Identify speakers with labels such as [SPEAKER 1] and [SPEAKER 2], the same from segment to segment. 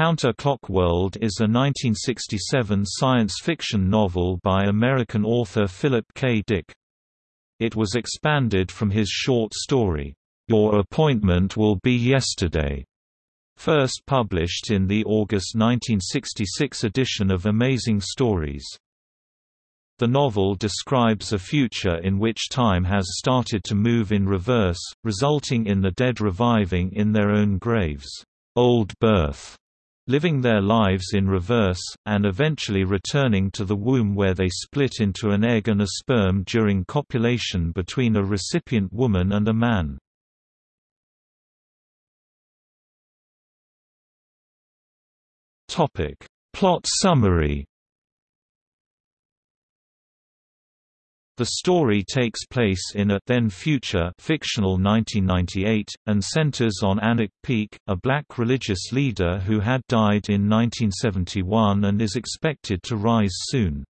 [SPEAKER 1] Counter-Clock World is a 1967 science fiction novel by American author Philip K. Dick. It was expanded from his short story, Your Appointment Will Be Yesterday, first published in the August 1966 edition of Amazing Stories. The novel describes a future in which time has started to move in reverse, resulting in the dead reviving in their own graves, old birth, living their lives in reverse, and eventually returning to the womb where they split into an egg and a sperm during copulation between a recipient woman and a man. Plot summary The story takes place in a then-future fictional 1998, and centers on Anarch Peak, a black religious leader who had died in 1971 and is expected to rise soon.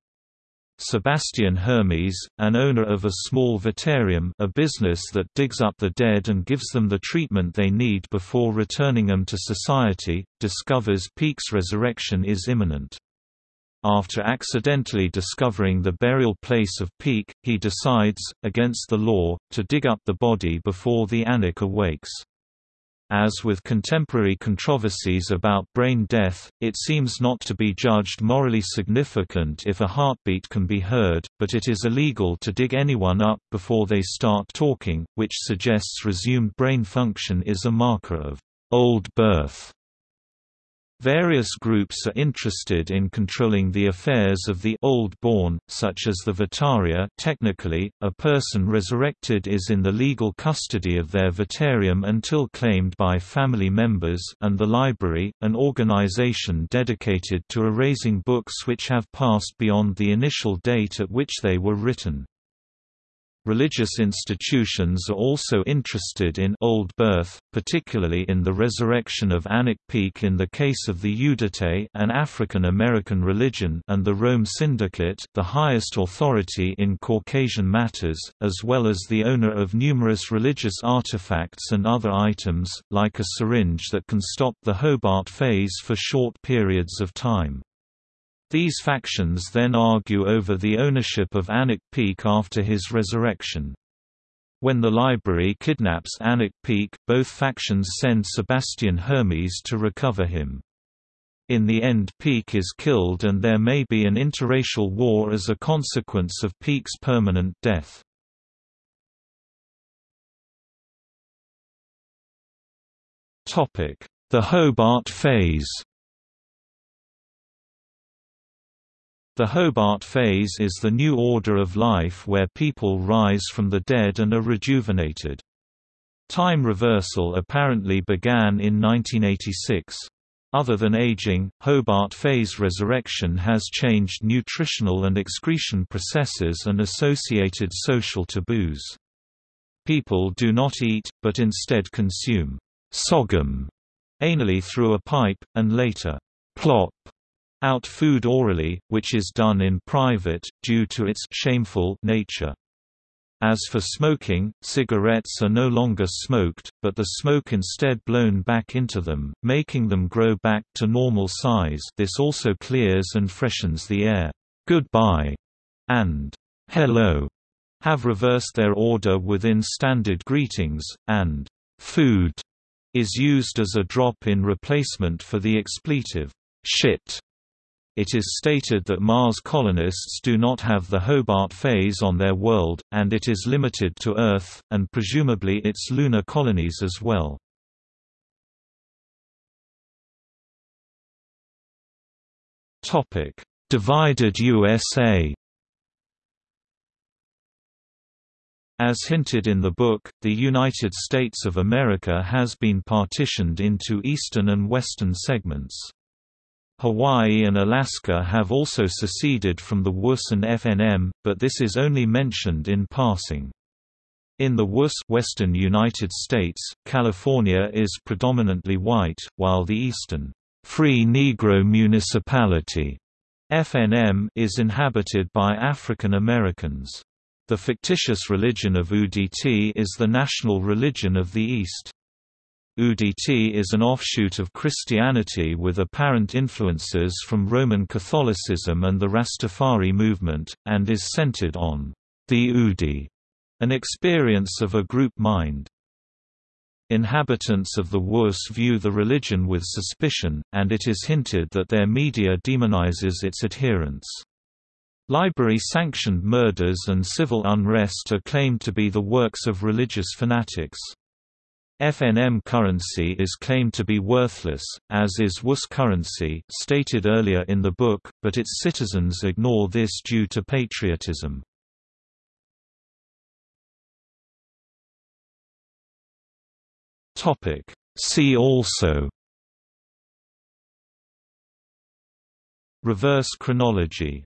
[SPEAKER 1] Sebastian Hermes, an owner of a small vitarium a business that digs up the dead and gives them the treatment they need before returning them to society, discovers Peak's resurrection is imminent. After accidentally discovering the burial place of Peak, he decides, against the law, to dig up the body before the Anarch awakes. As with contemporary controversies about brain death, it seems not to be judged morally significant if a heartbeat can be heard, but it is illegal to dig anyone up before they start talking, which suggests resumed brain function is a marker of old birth. Various groups are interested in controlling the affairs of the old born, such as the Vitaria technically, a person resurrected is in the legal custody of their Vitarium until claimed by family members and the Library, an organization dedicated to erasing books which have passed beyond the initial date at which they were written. Religious institutions are also interested in old birth, particularly in the resurrection of Anarch Peak in the case of the Uditi an African American religion and the Rome Syndicate the highest authority in Caucasian matters, as well as the owner of numerous religious artifacts and other items, like a syringe that can stop the Hobart phase for short periods of time. These factions then argue over the ownership of Anarch Peak after his resurrection. When the library kidnaps Anarch Peak, both factions send Sebastian Hermes to recover him. In the end Peak is killed and there may be an interracial war as a consequence of Peak's permanent death. The Hobart phase The Hobart phase is the new order of life where people rise from the dead and are rejuvenated. Time reversal apparently began in 1986. Other than aging, Hobart phase resurrection has changed nutritional and excretion processes and associated social taboos. People do not eat, but instead consume sogum anally through a pipe, and later plop out food orally, which is done in private, due to its shameful nature. As for smoking, cigarettes are no longer smoked, but the smoke instead blown back into them, making them grow back to normal size. This also clears and freshens the air. Goodbye. And hello. Have reversed their order within standard greetings, and food is used as a drop-in replacement for the expletive. Shit it is stated that Mars colonists do not have the Hobart phase on their world, and it is limited to Earth, and presumably its lunar colonies as well. Divided USA As hinted in the book, the United States of America has been partitioned into eastern and western segments. Hawaii and Alaska have also seceded from the WUS and FNM, but this is only mentioned in passing. In the WUS western United States, California is predominantly white, while the eastern Free Negro Municipality FNM is inhabited by African Americans. The fictitious religion of Uditi is the national religion of the East. Uditi is an offshoot of Christianity with apparent influences from Roman Catholicism and the Rastafari movement, and is centered on the Udi, an experience of a group mind. Inhabitants of the Wus view the religion with suspicion, and it is hinted that their media demonizes its adherents. Library-sanctioned murders and civil unrest are claimed to be the works of religious fanatics. FNM currency is claimed to be worthless, as is WUS currency stated earlier in the book, but its citizens ignore this due to patriotism. See also Reverse chronology